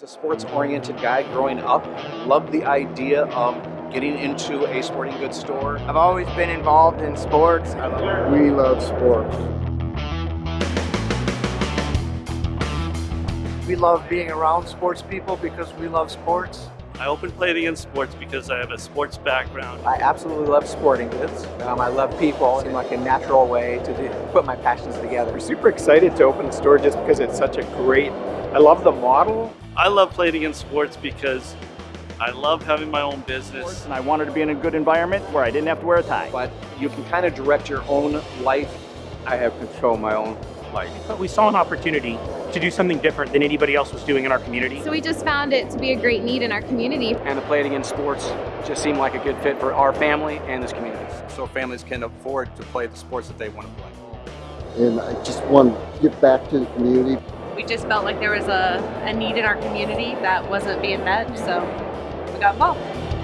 was a sports-oriented guy growing up. Loved the idea of getting into a sporting goods store. I've always been involved in sports. We love sports. We love being around sports people because we love sports. I open opened Play It Again Sports because I have a sports background. I absolutely love sporting goods. Um, I love people in like a natural way to do, put my passions together. We're super excited to open the store just because it's such a great, I love the model. I love Play It Again Sports because I love having my own business. And I wanted to be in a good environment where I didn't have to wear a tie. But you can kind of direct your own life. I have control my own life. But we saw an opportunity to do something different than anybody else was doing in our community. So we just found it to be a great need in our community. And the Play It Again Sports just seemed like a good fit for our family and this community. So families can afford to play the sports that they want to play. And I just want to give back to the community. We just felt like there was a, a need in our community that wasn't being met, so we got involved.